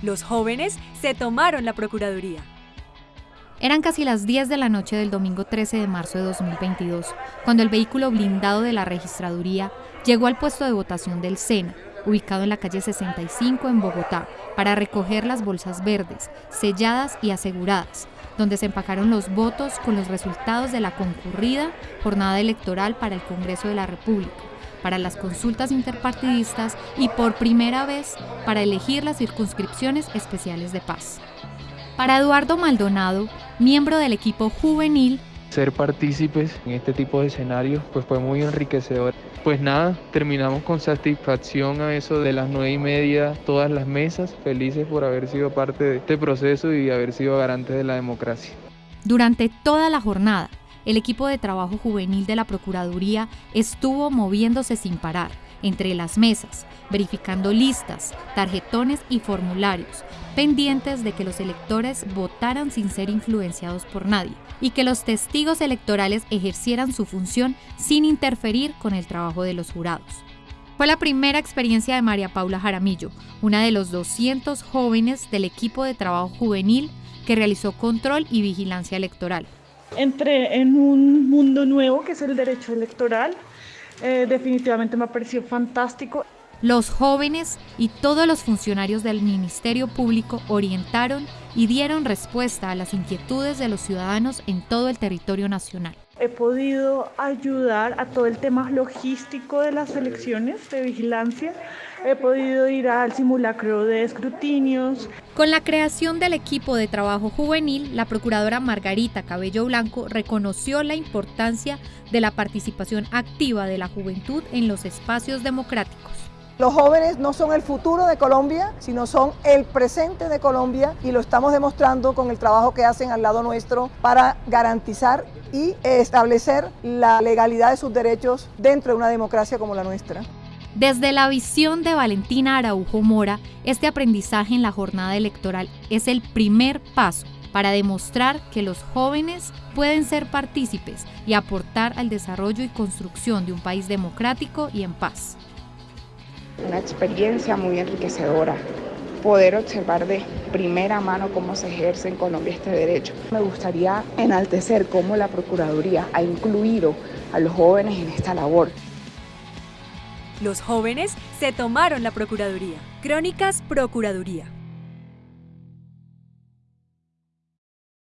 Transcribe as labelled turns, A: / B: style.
A: Los jóvenes se tomaron la Procuraduría.
B: Eran casi las 10 de la noche del domingo 13 de marzo de 2022, cuando el vehículo blindado de la registraduría llegó al puesto de votación del SENA, ubicado en la calle 65 en Bogotá, para recoger las bolsas verdes, selladas y aseguradas, donde se empacaron los votos con los resultados de la concurrida jornada electoral para el Congreso de la República, para las consultas interpartidistas y por primera vez para elegir las circunscripciones especiales de paz. Para Eduardo Maldonado, miembro del equipo juvenil,
C: ser partícipes en este tipo de escenarios pues fue muy enriquecedor. Pues nada, terminamos con satisfacción a eso de las nueve y media, todas las mesas, felices por haber sido parte de este proceso y haber sido garantes de la democracia.
B: Durante toda la jornada, el equipo de trabajo juvenil de la Procuraduría estuvo moviéndose sin parar entre las mesas, verificando listas, tarjetones y formularios, pendientes de que los electores votaran sin ser influenciados por nadie y que los testigos electorales ejercieran su función sin interferir con el trabajo de los jurados. Fue la primera experiencia de María Paula Jaramillo, una de los 200 jóvenes del equipo de trabajo juvenil que realizó control y vigilancia electoral.
D: Entré en un mundo nuevo que es el derecho electoral. Eh, definitivamente me pareció fantástico.
B: Los jóvenes y todos los funcionarios del Ministerio Público orientaron y dieron respuesta a las inquietudes de los ciudadanos en todo el territorio nacional.
D: He podido ayudar a todo el tema logístico de las elecciones de vigilancia. He podido ir al simulacro de escrutinios.
B: Con la creación del equipo de trabajo juvenil, la procuradora Margarita Cabello Blanco reconoció la importancia de la participación activa de la juventud en los espacios democráticos.
E: Los jóvenes no son el futuro de Colombia, sino son el presente de Colombia y lo estamos demostrando con el trabajo que hacen al lado nuestro para garantizar y establecer la legalidad de sus derechos dentro de una democracia como la nuestra.
B: Desde la visión de Valentina Araujo Mora, este aprendizaje en la jornada electoral es el primer paso para demostrar que los jóvenes pueden ser partícipes y aportar al desarrollo y construcción de un país democrático y en paz
F: una experiencia muy enriquecedora poder observar de primera mano cómo se ejerce en Colombia este derecho. Me gustaría enaltecer cómo la Procuraduría ha incluido a los jóvenes en esta labor.
A: Los jóvenes se tomaron la Procuraduría. Crónicas Procuraduría.